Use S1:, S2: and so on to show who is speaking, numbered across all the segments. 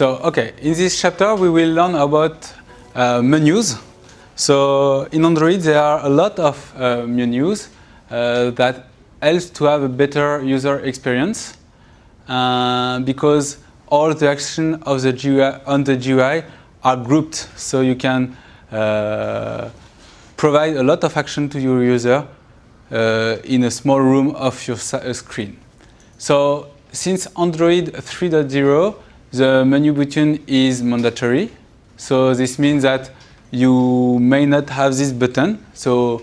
S1: So, okay, in this chapter we will learn about uh, menus. So, in Android there are a lot of uh, menus uh, that helps to have a better user experience uh, because all the action of the GUI on the GUI are grouped, so you can uh, provide a lot of action to your user uh, in a small room of your screen. So, since Android 3.0 the menu button is mandatory. So this means that you may not have this button. So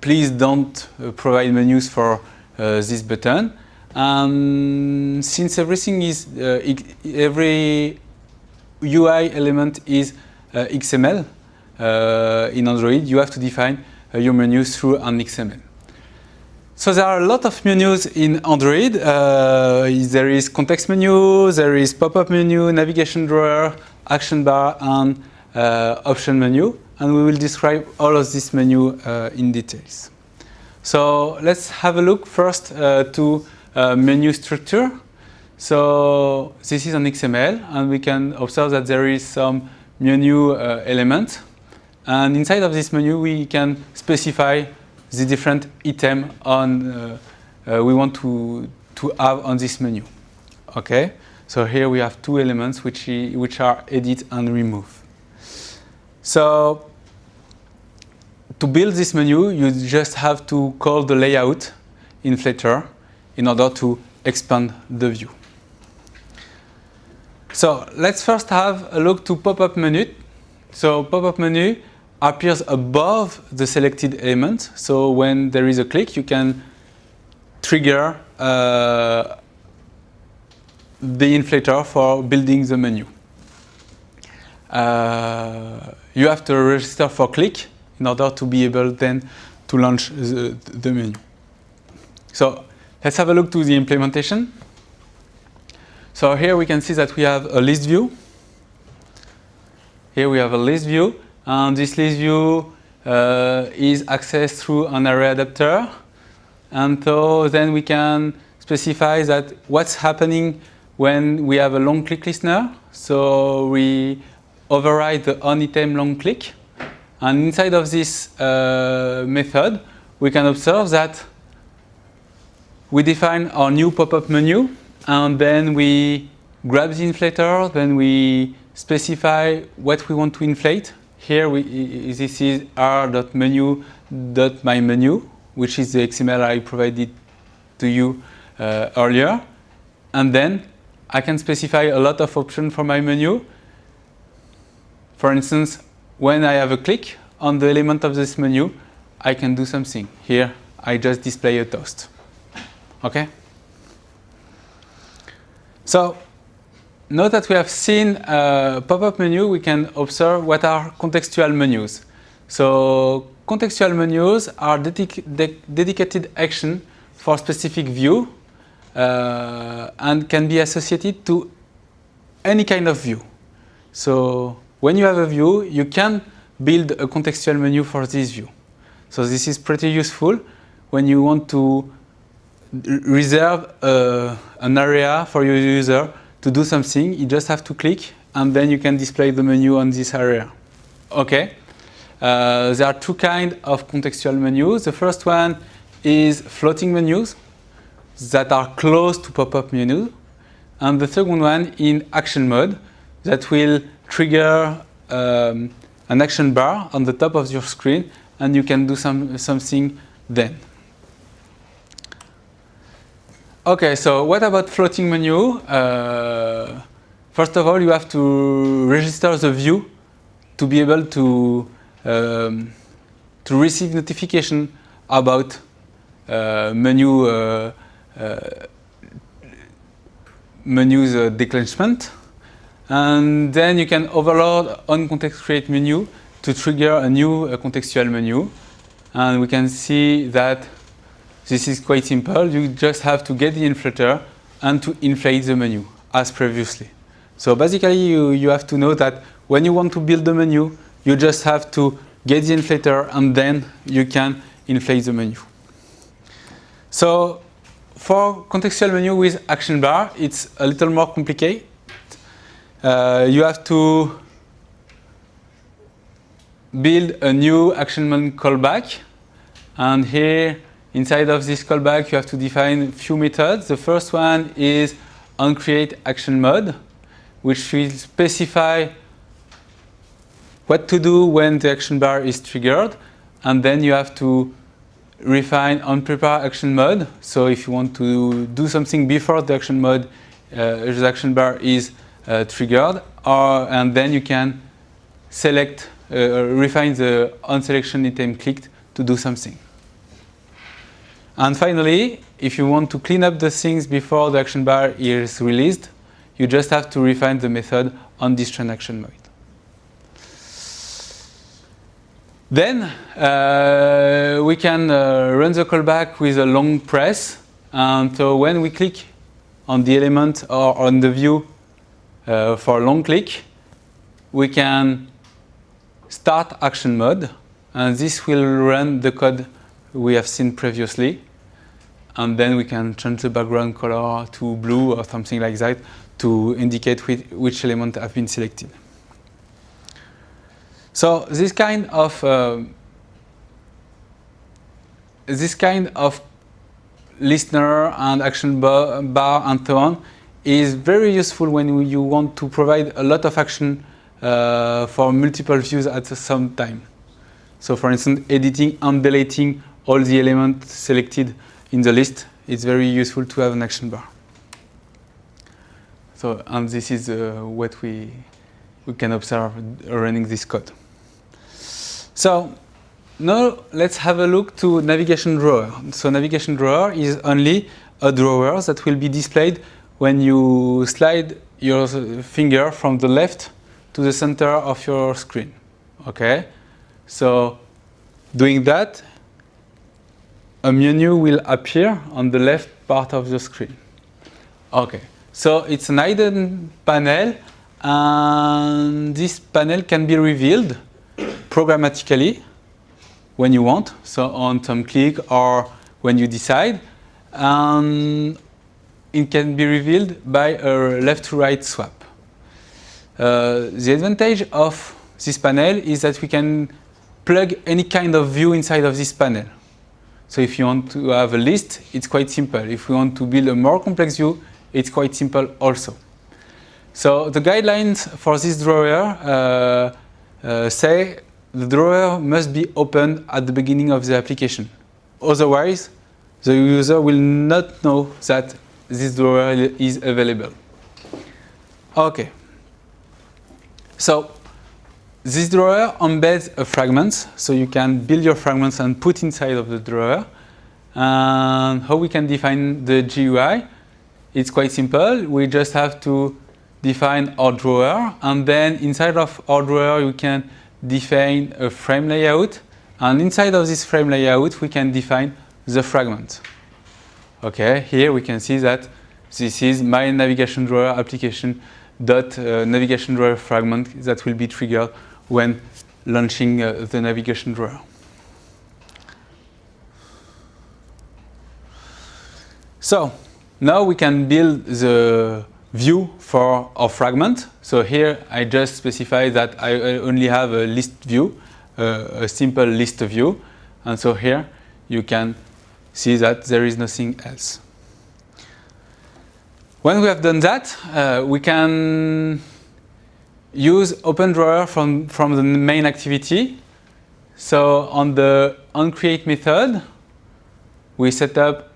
S1: please don't uh, provide menus for uh, this button. Um, since everything is, uh, every UI element is uh, XML uh, in Android, you have to define uh, your menus through an XML. So there are a lot of menus in Android. Uh, there is context menu, there is pop-up menu, navigation drawer, action bar, and uh, option menu. And we will describe all of this menu uh, in details. So let's have a look first uh, to uh, menu structure. So this is an XML, and we can observe that there is some menu uh, element. And inside of this menu, we can specify the different item on uh, uh, we want to to have on this menu. Okay, so here we have two elements which which are edit and remove. So to build this menu, you just have to call the layout inflater in order to expand the view. So let's first have a look to pop-up menu. So pop-up menu appears above the selected element. So when there is a click, you can trigger uh, the inflator for building the menu. Uh, you have to register for click in order to be able then to launch the, the menu. So let's have a look to the implementation. So here we can see that we have a list view. Here we have a list view and this list view uh, is accessed through an array adapter. And so then we can specify that what's happening when we have a long click listener. So we override the on item long click. And inside of this uh, method, we can observe that we define our new pop-up menu and then we grab the inflator, then we specify what we want to inflate here we, this is r.menu.myMenu, which is the XML I provided to you uh, earlier. And then I can specify a lot of options for my menu. For instance, when I have a click on the element of this menu, I can do something. Here, I just display a toast. Okay? So Note that we have seen a pop-up menu, we can observe what are contextual menus. So contextual menus are dedic de dedicated action for specific view uh, and can be associated to any kind of view. So when you have a view, you can build a contextual menu for this view. So this is pretty useful when you want to reserve uh, an area for your user to do something, you just have to click and then you can display the menu on this area. Okay. Uh, there are two kinds of contextual menus. The first one is floating menus that are close to pop-up menu. And the second one in action mode that will trigger um, an action bar on the top of your screen and you can do some, something then. Okay, so what about floating menu? Uh, first of all, you have to register the view to be able to um, to receive notification about uh, menu uh, uh menus uh, declenchment, and then you can overload on context create menu to trigger a new uh, contextual menu, and we can see that this is quite simple. You just have to get the inflator and to inflate the menu as previously. So basically you, you have to know that when you want to build the menu, you just have to get the inflator and then you can inflate the menu. So for contextual menu with action bar, it's a little more complicated. uh, you have to build a new ActionMode callback. And here, inside of this callback, you have to define a few methods. The first one is onCreateActionMode, which will specify what to do when the action bar is triggered. And then you have to refine onPrepareActionMode. So if you want to do something before the action mode, uh, the action bar is uh, triggered, or, and then you can select, uh, refine the onSelection item clicked to do something. And finally, if you want to clean up the things before the action bar is released, you just have to refine the method on this transaction mode. Then uh, we can uh, run the callback with a long press. And so when we click on the element or on the view uh, for a long click, we can start action mode. And this will run the code we have seen previously. And then we can change the background color to blue or something like that to indicate which, which element have been selected. So this kind of uh, this kind of listener and action bar, bar, and so on is very useful when you want to provide a lot of action uh, for multiple views at some time. So for instance, editing and deleting all the elements selected in the list, it's very useful to have an action bar. So, and this is uh, what we, we can observe running this code. So now let's have a look to navigation drawer. So navigation drawer is only a drawer that will be displayed when you slide your finger from the left to the center of your screen. Okay? So doing that, a menu will appear on the left part of the screen. Okay, so it's an hidden panel and this panel can be revealed programmatically when you want, so on some click or when you decide. And it can be revealed by a left to right swap. Uh, the advantage of this panel is that we can plug any kind of view inside of this panel. So if you want to have a list, it's quite simple. If we want to build a more complex view, it's quite simple also. So the guidelines for this drawer uh, uh, say the drawer must be opened at the beginning of the application. Otherwise, the user will not know that this drawer is available. Okay. So this drawer embeds a fragment, so you can build your fragments and put inside of the drawer. And how we can define the GUI? It's quite simple. We just have to define our drawer, and then inside of our drawer, you can define a frame layout. And inside of this frame layout, we can define the fragment. Okay, here we can see that this is my navigation drawer application dot uh, navigation drawer fragment that will be triggered when launching uh, the navigation drawer. So now we can build the view for our fragment. So here I just specify that I only have a list view, uh, a simple list view. And so here you can see that there is nothing else. When we have done that, uh, we can use OpenDrawer from, from the main activity. So on the onCreate method, we set up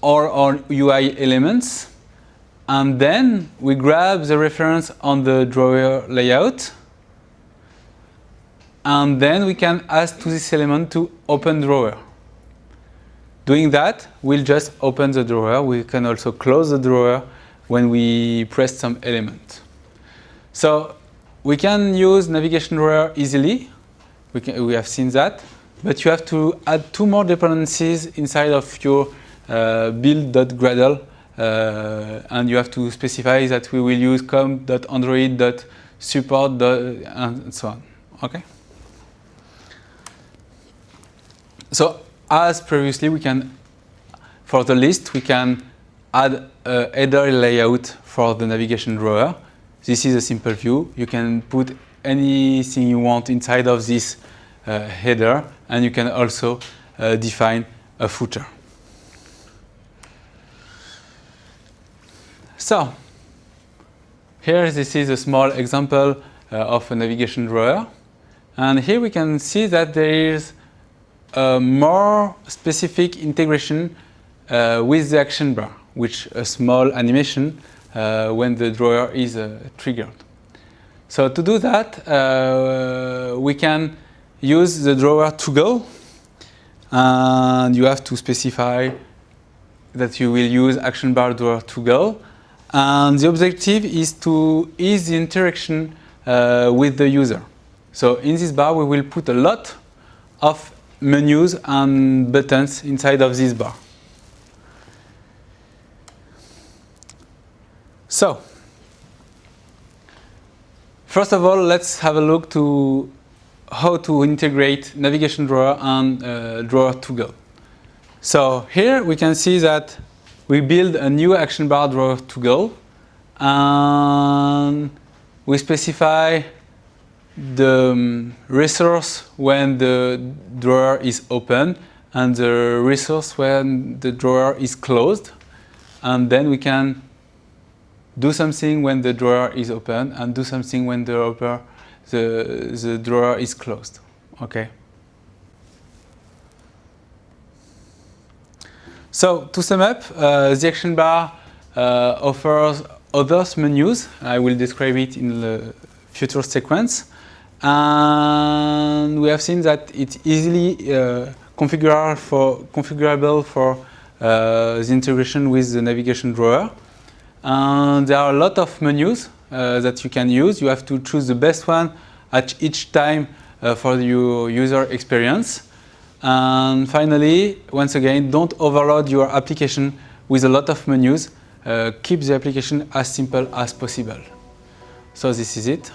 S1: all our UI elements. And then we grab the reference on the drawer layout. And then we can ask to this element to open drawer. Doing that, we'll just open the drawer. We can also close the drawer when we press some element. So we can use navigation drawer easily. We, can, we have seen that. But you have to add two more dependencies inside of your uh, build.gradle uh, and you have to specify that we will use com.android.support and so on. Okay. So as previously, we can, for the list, we can add a header layout for the navigation drawer. This is a simple view. You can put anything you want inside of this uh, header and you can also uh, define a footer. So, here this is a small example uh, of a navigation drawer. And here we can see that there is a more specific integration uh, with the action bar, which a small animation when the drawer is uh, triggered. So to do that, uh, we can use the drawer toggle and you have to specify that you will use action bar drawer toggle and the objective is to ease the interaction uh, with the user. So in this bar we will put a lot of menus and buttons inside of this bar. So, first of all, let's have a look to how to integrate navigation drawer and uh, drawer toggle. So here we can see that we build a new action bar drawer toggle and we specify the um, resource when the drawer is open and the resource when the drawer is closed and then we can do something when the drawer is open and do something when the, upper, the, the drawer is closed. Okay. So to sum up, uh, the action bar uh, offers other menus. I will describe it in the future sequence. And we have seen that it's easily uh, configurable for, configurable for uh, the integration with the navigation drawer. And there are a lot of menus uh, that you can use. You have to choose the best one at each time uh, for your user experience. And finally, once again, don't overload your application with a lot of menus. Uh, keep the application as simple as possible. So this is it.